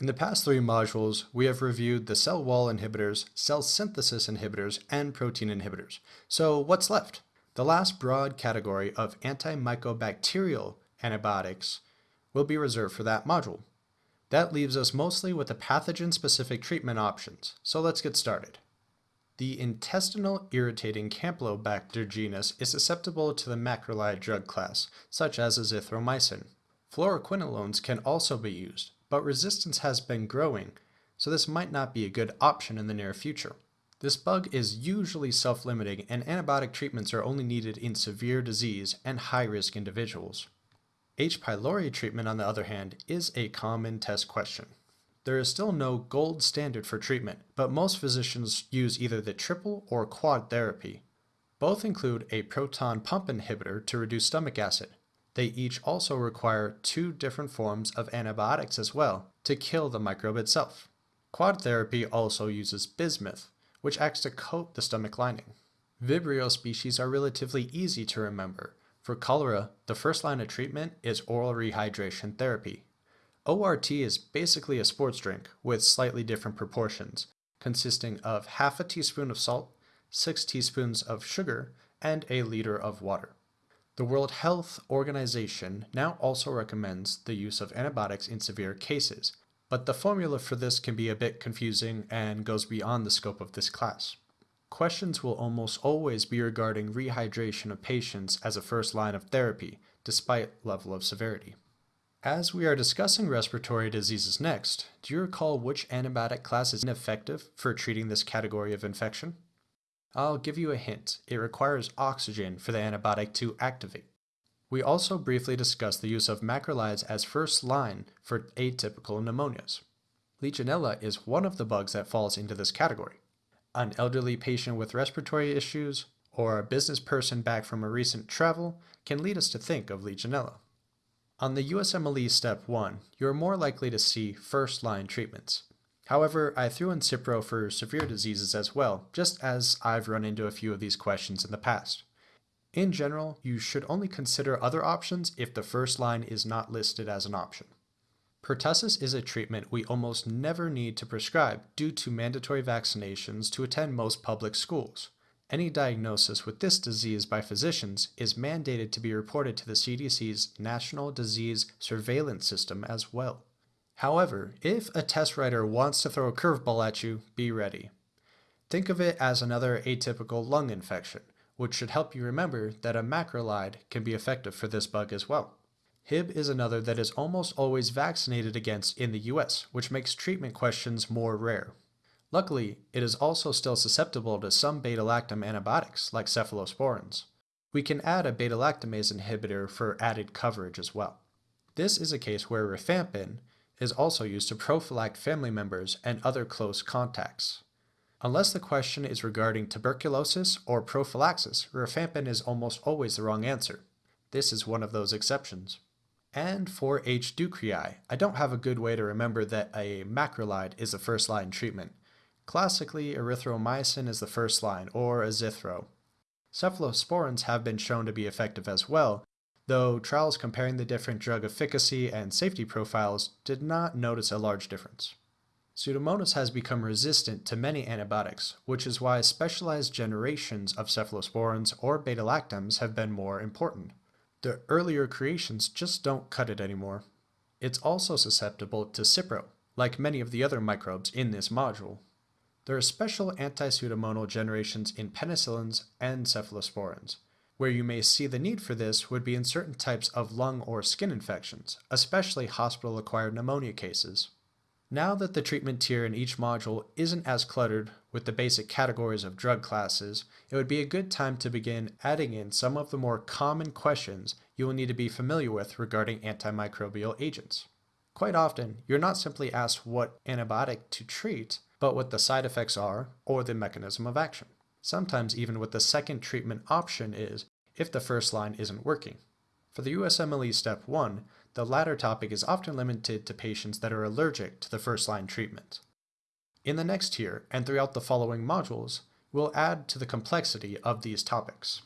In the past three modules, we have reviewed the cell wall inhibitors, cell synthesis inhibitors, and protein inhibitors. So what's left? The last broad category of antimycobacterial antibiotics will be reserved for that module. That leaves us mostly with the pathogen-specific treatment options, so let's get started. The intestinal irritating Campylobacter genus is susceptible to the macrolide drug class, such as azithromycin. Fluoroquinolones can also be used, but resistance has been growing, so this might not be a good option in the near future. This bug is usually self-limiting and antibiotic treatments are only needed in severe disease and high-risk individuals. H. pylori treatment, on the other hand, is a common test question. There is still no gold standard for treatment, but most physicians use either the triple or quad therapy. Both include a proton pump inhibitor to reduce stomach acid. They each also require two different forms of antibiotics as well to kill the microbe itself. Quad therapy also uses bismuth, which acts to coat the stomach lining. Vibrio species are relatively easy to remember. For cholera, the first line of treatment is oral rehydration therapy. ORT is basically a sports drink with slightly different proportions, consisting of half a teaspoon of salt, 6 teaspoons of sugar, and a liter of water. The World Health Organization now also recommends the use of antibiotics in severe cases, but the formula for this can be a bit confusing and goes beyond the scope of this class. Questions will almost always be regarding rehydration of patients as a first line of therapy, despite level of severity. As we are discussing respiratory diseases next, do you recall which antibiotic class is ineffective for treating this category of infection? I'll give you a hint. It requires oxygen for the antibiotic to activate. We also briefly discussed the use of macrolides as first line for atypical pneumonias. Legionella is one of the bugs that falls into this category. An elderly patient with respiratory issues or a business person back from a recent travel can lead us to think of Legionella. On the USMLE Step 1, you're more likely to see first-line treatments. However, I threw in Cipro for severe diseases as well, just as I've run into a few of these questions in the past. In general, you should only consider other options if the first line is not listed as an option. Pertussis is a treatment we almost never need to prescribe due to mandatory vaccinations to attend most public schools. Any diagnosis with this disease by physicians is mandated to be reported to the CDC's National Disease Surveillance System as well. However, if a test writer wants to throw a curveball at you, be ready. Think of it as another atypical lung infection, which should help you remember that a macrolide can be effective for this bug as well. Hib is another that is almost always vaccinated against in the US, which makes treatment questions more rare. Luckily, it is also still susceptible to some beta-lactam antibiotics, like cephalosporins. We can add a beta-lactamase inhibitor for added coverage as well. This is a case where rifampin is also used to prophylact family members and other close contacts. Unless the question is regarding tuberculosis or prophylaxis, rifampin is almost always the wrong answer. This is one of those exceptions. And for H. ducreyi, I don't have a good way to remember that a macrolide is the first line treatment. Classically, erythromycin is the first line, or azithro. Cephalosporins have been shown to be effective as well, though trials comparing the different drug efficacy and safety profiles did not notice a large difference. Pseudomonas has become resistant to many antibiotics, which is why specialized generations of cephalosporins or beta-lactams have been more important. The earlier creations just don't cut it anymore. It's also susceptible to Cipro, like many of the other microbes in this module. There are special anti-pseudomonal generations in penicillins and cephalosporins. Where you may see the need for this would be in certain types of lung or skin infections, especially hospital-acquired pneumonia cases. Now that the treatment tier in each module isn't as cluttered with the basic categories of drug classes, it would be a good time to begin adding in some of the more common questions you will need to be familiar with regarding antimicrobial agents. Quite often, you're not simply asked what antibiotic to treat, but what the side effects are or the mechanism of action. Sometimes even what the second treatment option is if the first line isn't working. For the USMLE Step 1, the latter topic is often limited to patients that are allergic to the first line treatment. In the next tier, and throughout the following modules, we'll add to the complexity of these topics.